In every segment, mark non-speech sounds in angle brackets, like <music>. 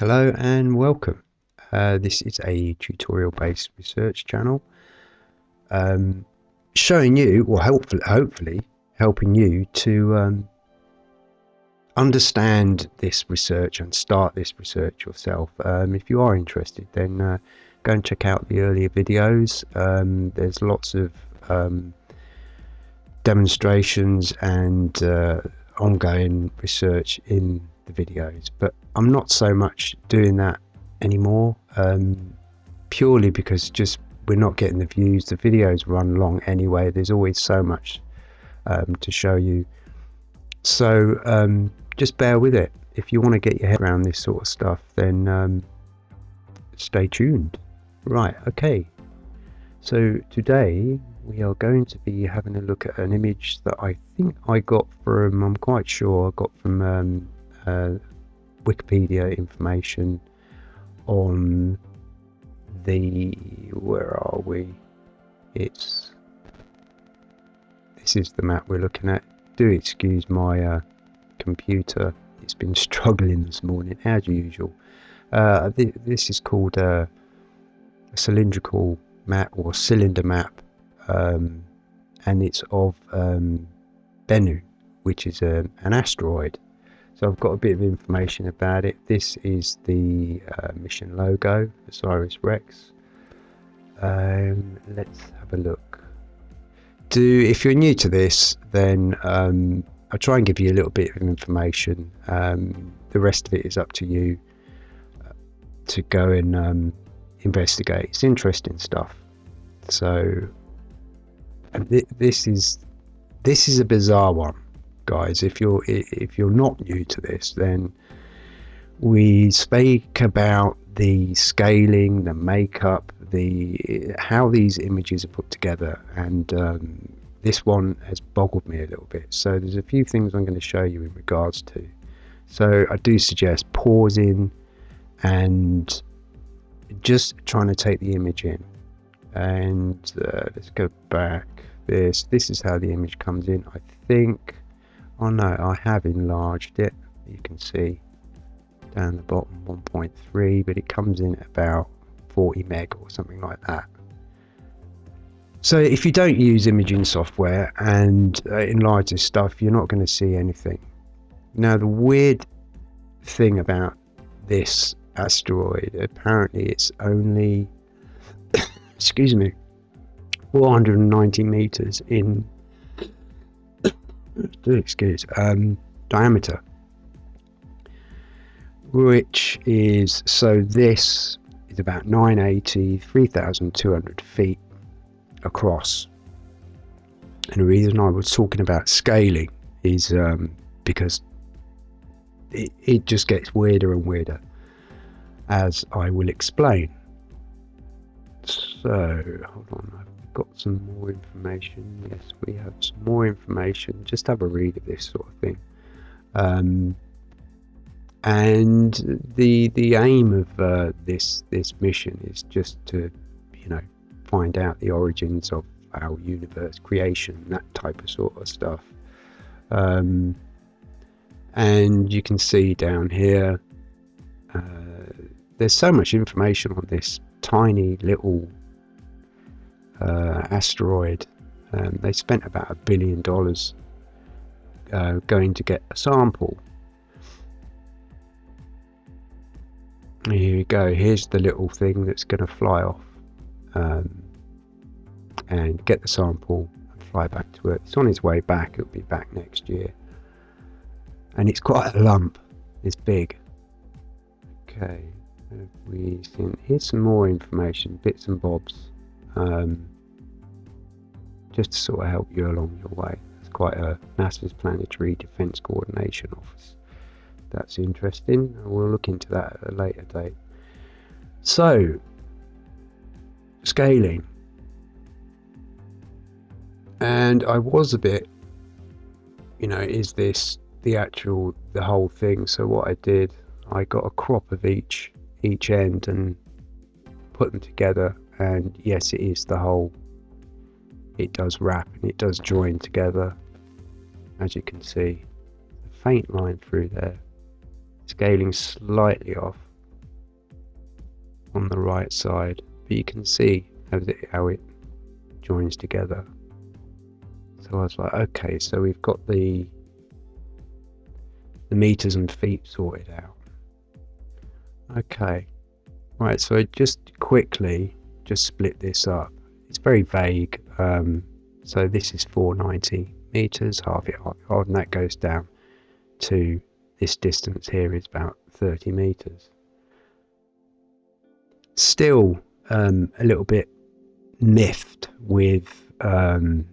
Hello and welcome. Uh, this is a tutorial based research channel um, showing you, or hopefully, hopefully helping you to um, understand this research and start this research yourself. Um, if you are interested, then uh, go and check out the earlier videos. Um, there's lots of um, demonstrations and uh, ongoing research in the videos, but I'm not so much doing that anymore um, purely because just we're not getting the views. The videos run long anyway. There's always so much um, to show you. So um, just bear with it. If you want to get your head around this sort of stuff, then um, stay tuned. Right, okay. So today we are going to be having a look at an image that I think I got from, I'm quite sure I got from um, uh, Wikipedia information on the, where are we? It's, this is the map we're looking at. Do excuse my uh, computer, it's been <laughs> struggling this morning as usual. Uh, th this is called uh, a cylindrical map or cylinder map um, and it's of um, Bennu, which is a, um, an asteroid. So I've got a bit of information about it. This is the uh, mission logo, Osiris Rex. Um, let's have a look. Do if you're new to this, then um, I'll try and give you a little bit of information. Um, the rest of it is up to you uh, to go and um, investigate. It's interesting stuff. So th this is this is a bizarre one, guys. If you're if you're not new to this, then we speak about the scaling, the makeup, the how these images are put together, and um, this one has boggled me a little bit. So there's a few things I'm going to show you in regards to. So I do suggest pausing and just trying to take the image in. And uh, let's go back. This this is how the image comes in. I think. Oh no, I have enlarged it. You can see down the bottom 1.3, but it comes in about 40 meg or something like that. So if you don't use imaging software and uh, enlarge this stuff, you're not going to see anything. Now the weird thing about this asteroid, apparently it's only, <coughs> excuse me, 490 meters in, excuse, um, diameter. Which is, so this is about 980, 3,200 feet across. And the reason I was talking about scaling is um, because it, it just gets weirder and weirder, as I will explain. So, hold on, got some more information. Yes, we have some more information. Just have a read of this sort of thing. Um, and the the aim of uh, this this mission is just to, you know, find out the origins of our universe, creation, that type of sort of stuff. Um, and you can see down here, uh, there's so much information on this tiny little uh, asteroid. Um, they spent about a billion dollars uh, going to get a sample. Here we go. Here's the little thing that's going to fly off um, and get the sample and fly back to Earth. It's on its way back, it'll be back next year. And it's quite a lump, it's big. Okay, we seen? Here's some more information, bits and bobs, um, just to sort of help you along your way. It's quite a NASA's Planetary Defense Coordination Office. That's interesting. We'll look into that at a later date. So, scaling. And I was a bit, you know, is this the actual, the whole thing? So what I did, I got a crop of each, each end and put them together. And yes, it is the whole, it does wrap and it does join together. As you can see, a faint line through there. Scaling slightly off. on the right side, but you can see how it, how it joins together. So I was like, okay, so we've got the the meters and feet sorted out. Okay, right. So just quickly, just split this up. It's very vague. Um, so this is 490 meters, half it, and that goes down to this distance here is about 30 meters. Still um, a little bit miffed with um,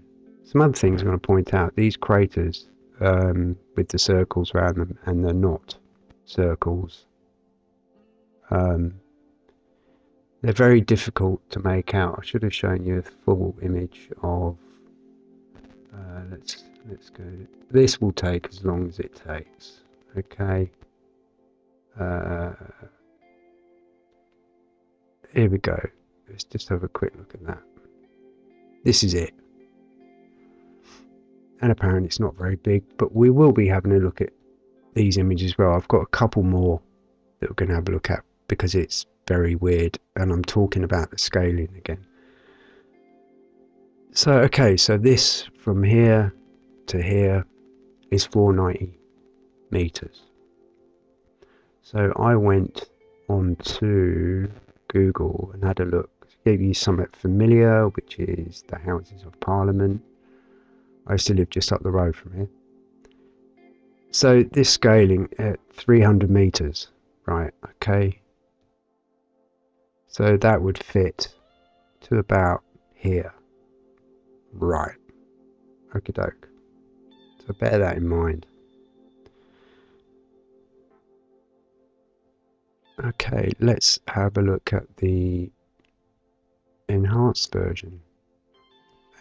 some other things I'm going to point out. These craters um, with the circles around them and they're not circles. Um, they're very difficult to make out. I should have shown you a full image of. Uh, let's let's go. This will take as long as it takes. Okay. Uh, here we go. Let's just have a quick look at that. This is it. And apparently it's not very big, but we will be having a look at these images as well. I've got a couple more that we're going to have a look at because it's very weird and I'm talking about the scaling again. So, okay, so this from here to here is 490 meters. So I went on to Google and had a look. Gave you something familiar, which is the Houses of Parliament. I used to live just up the road from here. So this scaling at 300 meters, right? Okay. So that would fit to about here. Right. Okie doke. So bear that in mind. Okay, let's have a look at the enhanced version.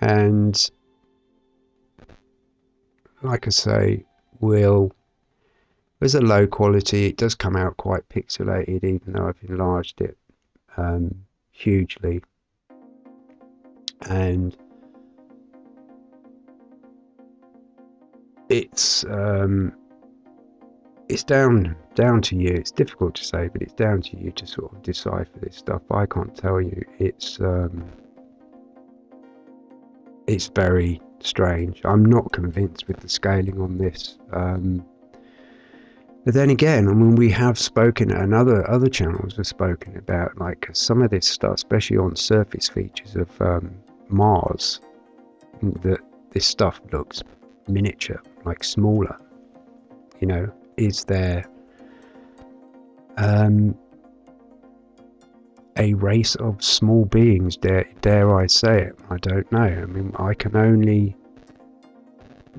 And like I say, will there's a low quality. It does come out quite pixelated, even though I've enlarged it um, hugely. And it's um, it's down down to you. It's difficult to say, but it's down to you to sort of decipher this stuff. I can't tell you. It's um, it's very strange. I'm not convinced with the scaling on this. Um, but then again, I mean, we have spoken, and other other channels have spoken about like some of this stuff, especially on surface features of um, Mars, that this stuff looks miniature, like smaller. You know, is there um, a race of small beings? Dare, dare I say it? I don't know. I mean, I can only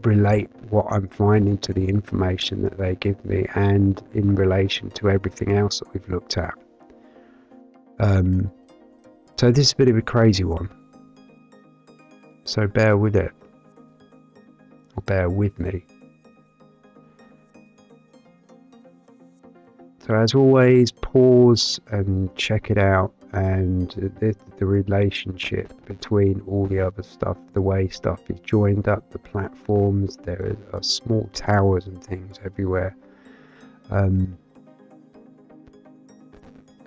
relate what I'm finding to the information that they give me and in relation to everything else that we've looked at. Um, so this is a bit of a crazy one. So bear with it. Or bear with me. So as always, pause and check it out and the, the relationship between all the other stuff, the way stuff is joined up, the platforms, there are small towers and things everywhere. Um,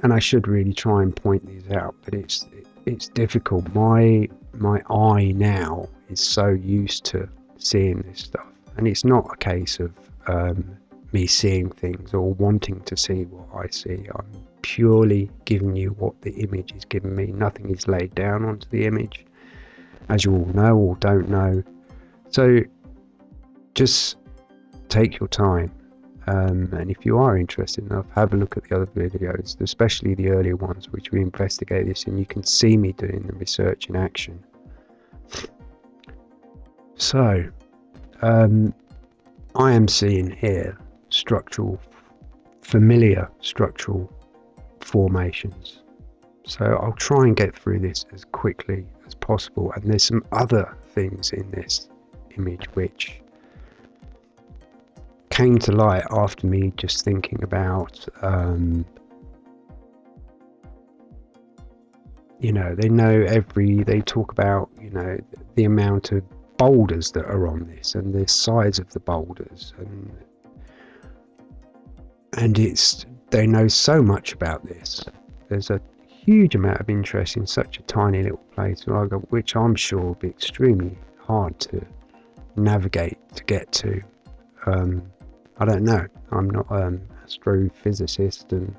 and I should really try and point these out, but it's it's difficult. My my eye now is so used to seeing this stuff, and it's not a case of um, me seeing things or wanting to see what I see. I'm purely giving you what the image is giving me. Nothing is laid down onto the image, as you all know or don't know. So just take your time. Um, and if you are interested enough, have a look at the other videos, especially the earlier ones, which we investigate this, and you can see me doing the research in action. So, um, I am seeing here structural, familiar structural formations. So I'll try and get through this as quickly as possible. And there's some other things in this image which came to light after me just thinking about, um, you know, they know every, they talk about, you know, the amount of boulders that are on this and the size of the boulders and and it's they know so much about this. There's a huge amount of interest in such a tiny little place, which I'm sure will be extremely hard to navigate to get to. Um, I don't know. I'm not an astrophysicist and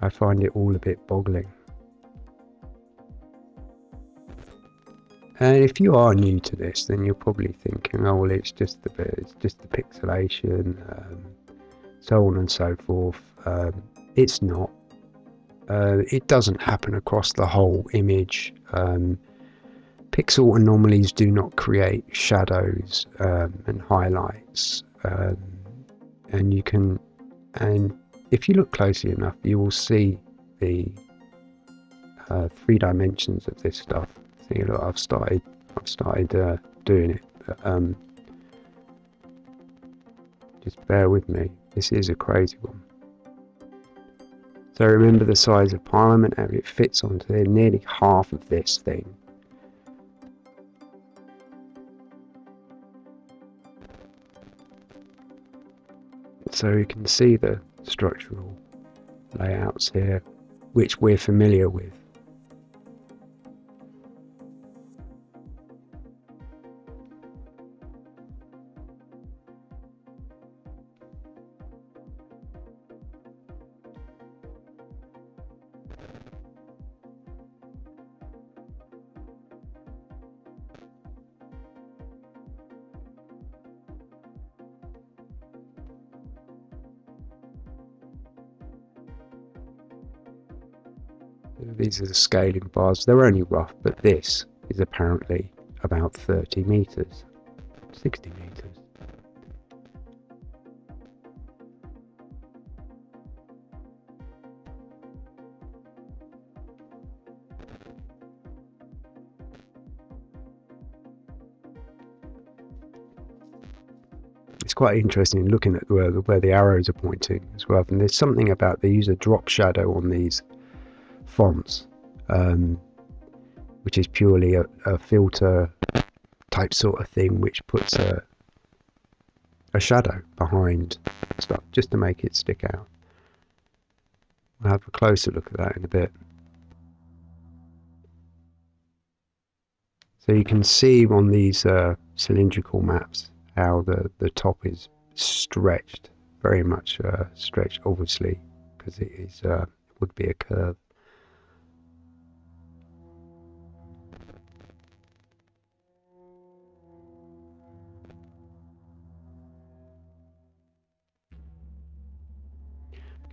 I find it all a bit boggling. And if you are new to this, then you're probably thinking, "Oh, well, it's just the it's just the pixelation, um, so on and so forth." Um, it's not. Uh, it doesn't happen across the whole image. Um, pixel anomalies do not create shadows um, and highlights, um, and you can, and if you look closely enough, you will see the uh, three dimensions of this stuff. See, look, I've started, I've started uh, doing it. But, um, just bear with me. This is a crazy one. So remember the size of Parliament, and it fits onto nearly half of this thing. So you can see the structural layouts here, which we're familiar with. These are the scaling bars. They're only rough, but this is apparently about 30 meters, 60 meters. It's quite interesting looking at where, where the arrows are pointing as well. And there's something about they use a drop shadow on these fonts, um, which is purely a, a, filter type sort of thing, which puts a, a shadow behind stuff just to make it stick out. We'll have a closer look at that in a bit. So you can see on these uh, cylindrical maps how the, the top is stretched, very much uh, stretched obviously because it is uh, would be a curve.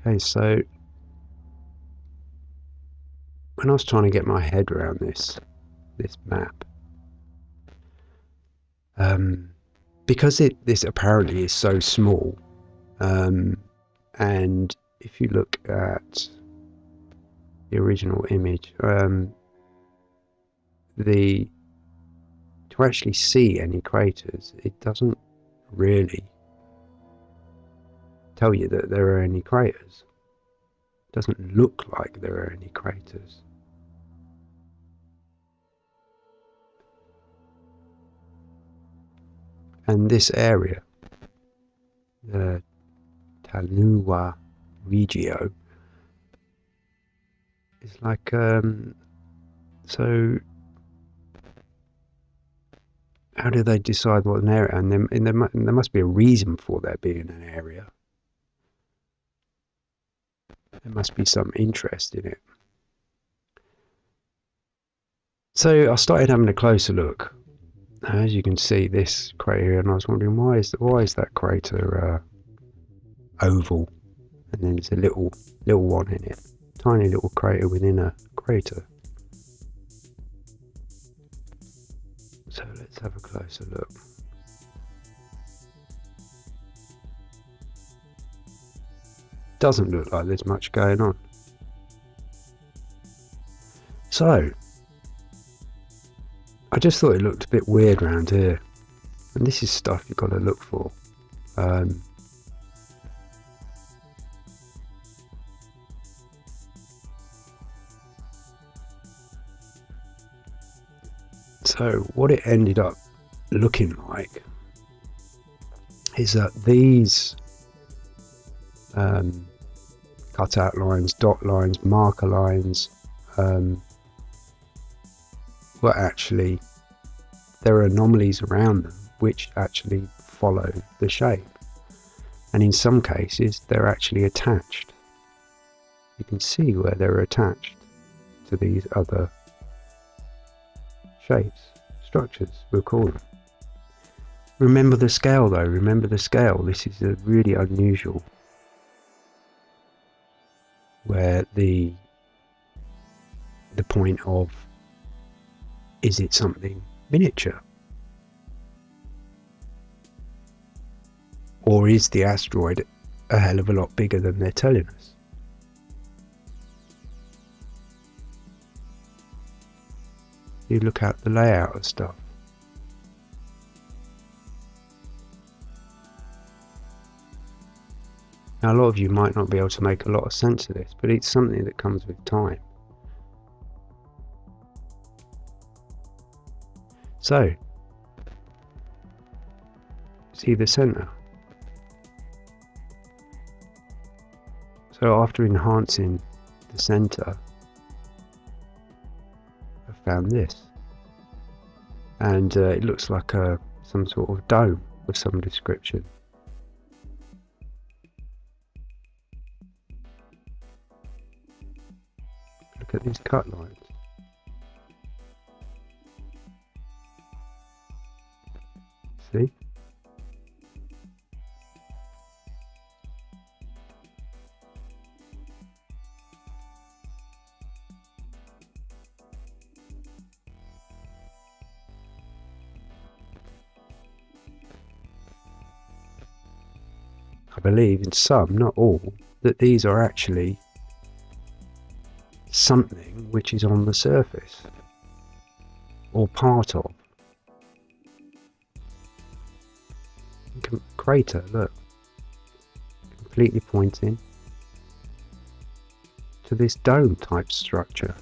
Okay, so when I was trying to get my head around this this map, um, because it this apparently is so small, um, and if you look at the original image, um, the to actually see any craters, it doesn't really tell you that there are any craters. It doesn't look like there are any craters. And this area, the Tlanuwa Regio, is like, um, so how do they decide what an area, and there, and there, there must be a reason for there being an area. There must be some interest in it. So I started having a closer look. As you can see, this crater, and I was wondering why is why is that crater uh, oval, and then there's a little little one in it, tiny little crater within a crater. So let's have a closer look. Doesn't look like there's much going on. So, I just thought it looked a bit weird around here. And this is stuff you've got to look for. Um, so what it ended up looking like is that these um, cutout lines, dot lines, marker lines, um, were actually there are anomalies around them which actually follow the shape. And in some cases, they're actually attached. You can see where they're attached to these other shapes, structures, we'll call them. Remember the scale though, remember the scale. This is a really unusual where the the point of is it something miniature? Or is the asteroid a hell of a lot bigger than they're telling us? You look at the layout of stuff. Now, a lot of you might not be able to make a lot of sense of this, but it's something that comes with time. So, see the center. So after enhancing the center, I found this. And uh, it looks like a, some sort of dome of some description. At these cut lines. See? I believe in some, not all, that these are actually something which is on the surface or part of. crater, look. Completely pointing to this dome type structure.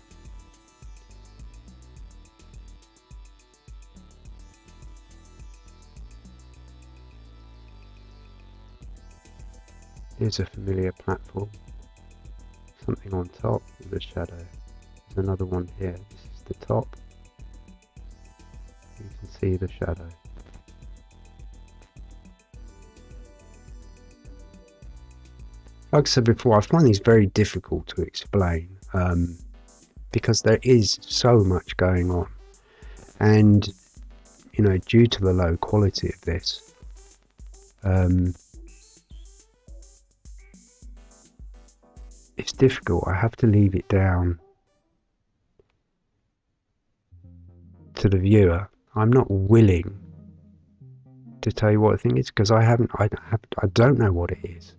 Here's a familiar platform. Something on top with a shadow. There's another one here. This is the top. You can see the shadow. like I said before, I find these very difficult to explain um, because there is so much going on. And, you know, due to the low quality of this, um, it's difficult. I have to leave it down to the viewer. I'm not willing to tell you what I think is because I haven't, I, have, I don't know what it is.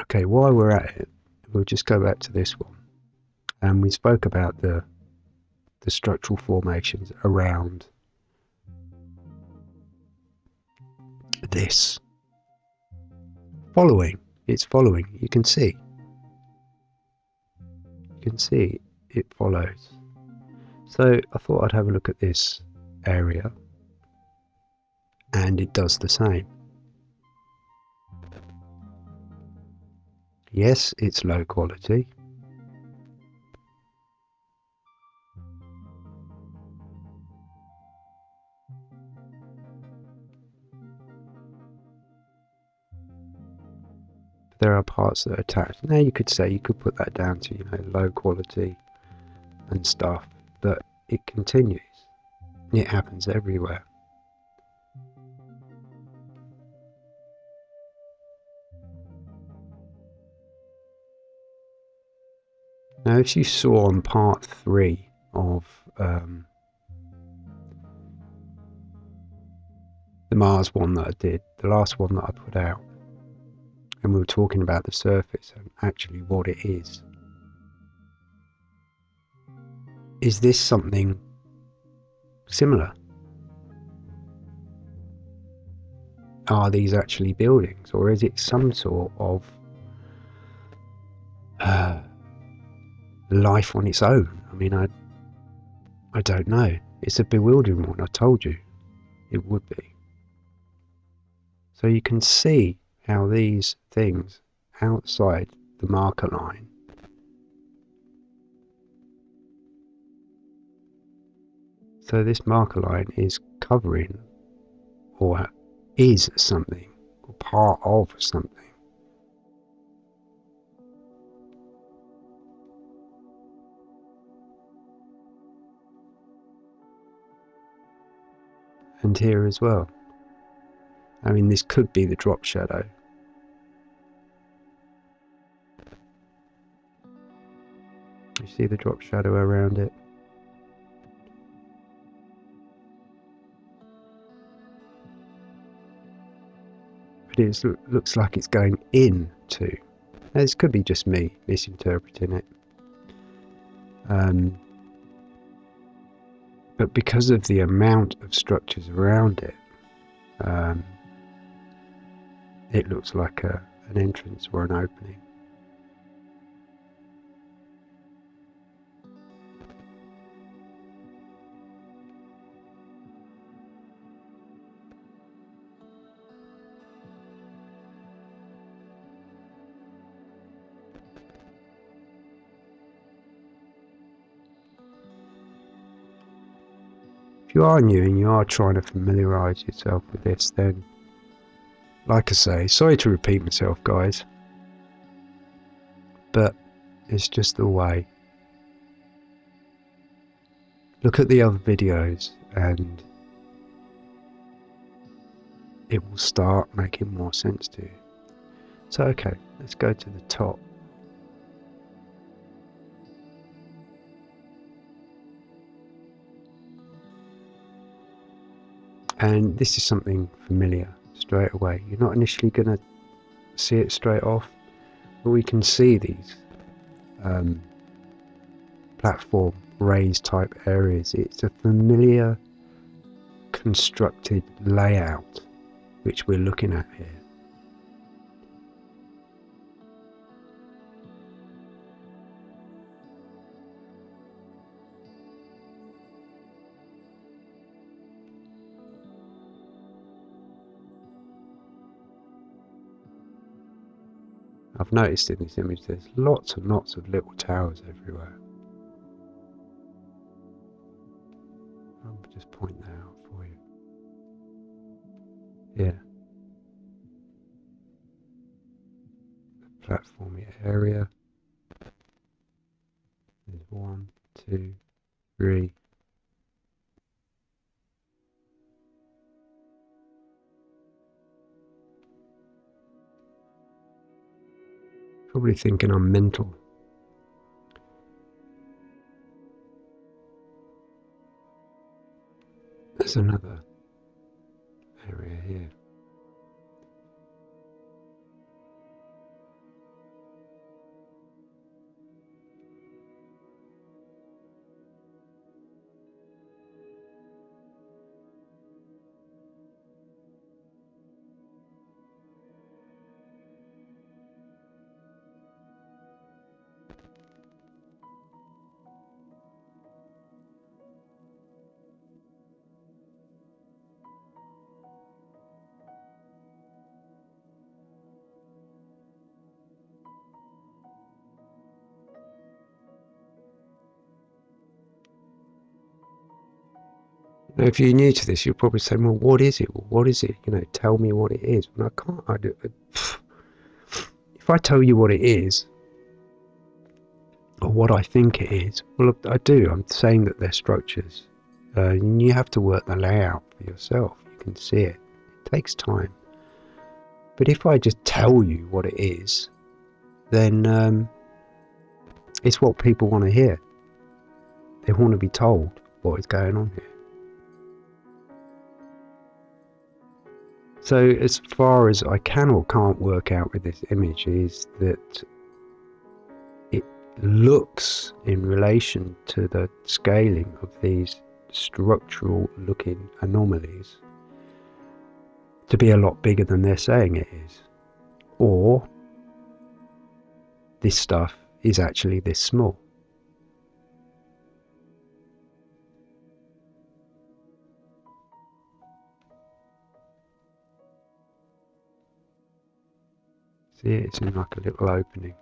Okay, while we're at it, we'll just go back to this one. And we spoke about the the structural formations around this. Following, it's following, you can see. You can see it follows. So I thought I'd have a look at this area and it does the same. Yes, it's low quality. There are parts that are attached. Now you could say you could put that down to you know low quality and stuff, but it continues. It happens everywhere. Now, as you saw on part three of um, the Mars one that I did, the last one that I put out, and we were talking about the surface and actually what it is. Is this something similar? Are these actually buildings, or is it some sort of uh, life on its own. I mean, I, I don't know. It's a bewildering one, I told you it would be. So you can see how these things outside the marker line so this marker line is covering or is something or part of something and here as well. I mean, this could be the drop shadow. You see the drop shadow around it? But it looks like it's going in too. Now, this could be just me misinterpreting it. Um, but because of the amount of structures around it, um, it looks like a, an entrance or an opening. You are new and you are trying to familiarise yourself with this, then, like I say, sorry to repeat myself, guys, but it's just the way. Look at the other videos and it will start making more sense to you. So, okay, let's go to the top. And this is something familiar straight away. You're not initially going to see it straight off but we can see these um, platform raised type areas. It's a familiar constructed layout which we're looking at here I've noticed in this image there's lots and lots of little towers everywhere. I'll just point that out for you. Yeah. The platformy area. There's one, two, three, Thinking I'm mental. There's another area here. Now, if you're new to this, you'll probably say, "Well, what is it? what is it? You know, tell me what it is." And I can't. I do, <sighs> if I tell you what it is, or what I think it is, well, I do. I'm saying that they're structures, uh, and you have to work the layout for yourself. You can see it. It takes time. But if I just tell you what it is, then um, it's what people want to hear. They want to be told what is going on here. So as far as I can or can't work out with this image is that it looks in relation to the scaling of these structural looking anomalies to be a lot bigger than they're saying it is. Or this stuff is actually this small. See it? It's in like a little opening.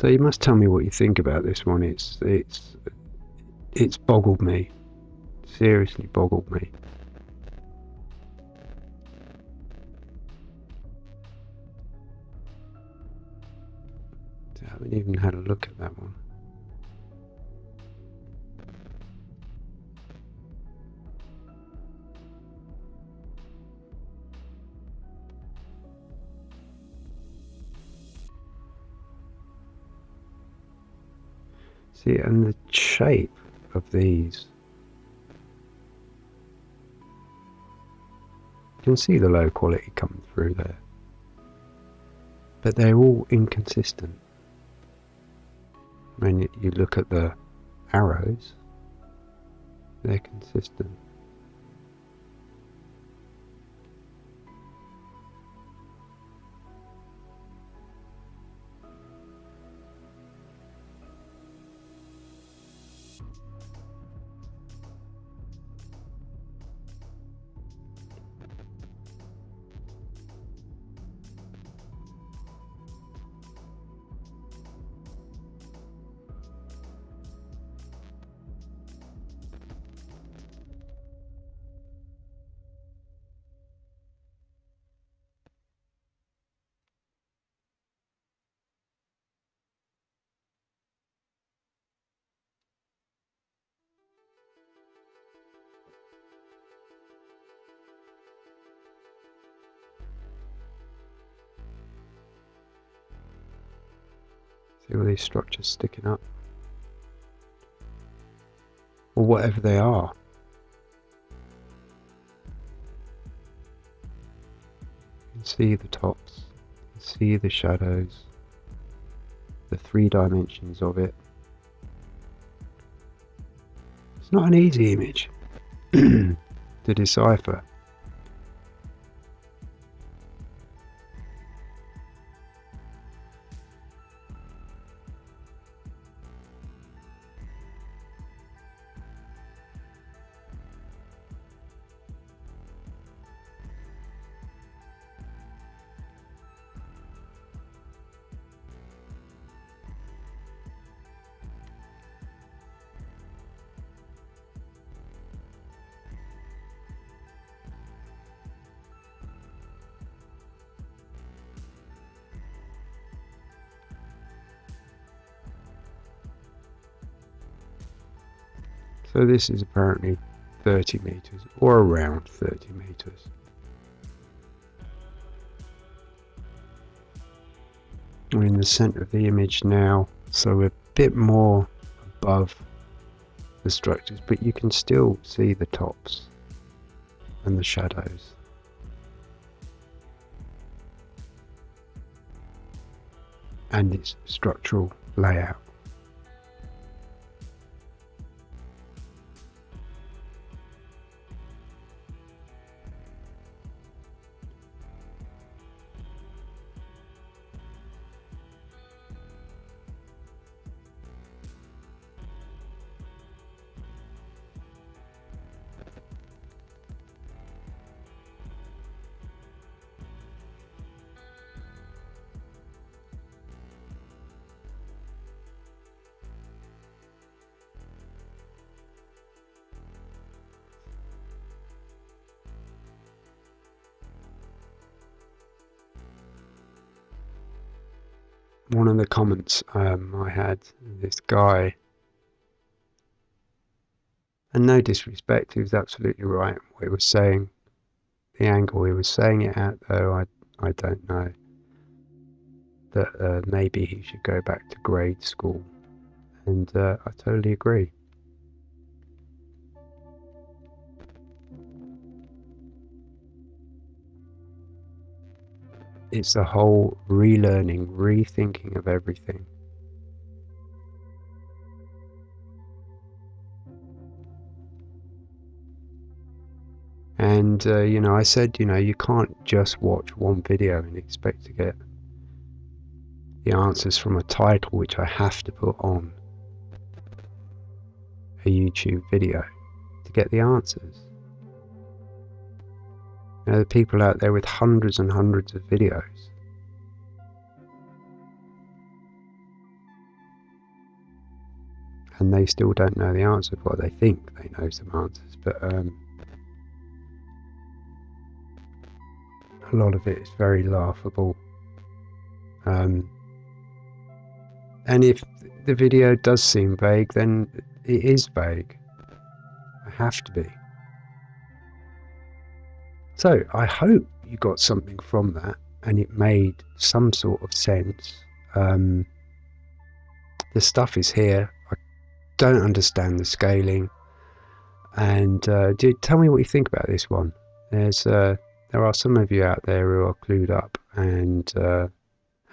So you must tell me what you think about this one. It's it's it's boggled me. Seriously boggled me. I haven't even had a look at that one. See, and the shape of these. You can see the low quality coming through there. But they're all inconsistent. When you look at the arrows, they're consistent. All these structures sticking up? Or whatever they are. You can see the tops, you can see the shadows, the three dimensions of it. It's not an easy image <clears throat> to decipher. So this is apparently 30 meters or around 30 meters. We're in the center of the image now, so we're a bit more above the structures, but you can still see the tops and the shadows. And its structural layout. Comments um, I had, this guy, and no disrespect, he was absolutely right what he was saying. The angle he was saying it at, though, I, I don't know. That uh, maybe he should go back to grade school. And uh, I totally agree. It's a whole relearning, rethinking of everything. And, uh, you know, I said, you know, you can't just watch one video and expect to get the answers from a title which I have to put on a YouTube video to get the answers. Know, the people out there with hundreds and hundreds of videos. And they still don't know the answers. Well, they think they know some answers, but um, a lot of it is very laughable. Um, and if the video does seem vague, then it is vague. I have to be. So I hope you got something from that and it made some sort of sense. Um, the stuff is here. I don't understand the scaling. And uh, tell me what you think about this one. There's uh, there are some of you out there who are clued up and uh,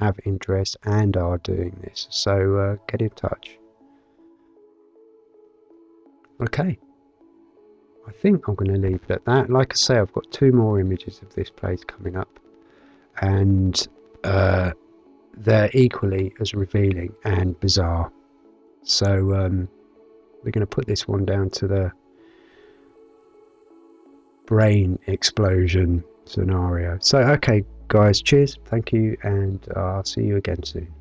have interest and are doing this. So uh, get in touch. Okay. I think I'm going to leave it at that. Like I say, I've got two more images of this place coming up, and uh, they're equally as revealing and bizarre. So um, we're going to put this one down to the brain explosion scenario. So, okay, guys, cheers, thank you, and I'll see you again soon.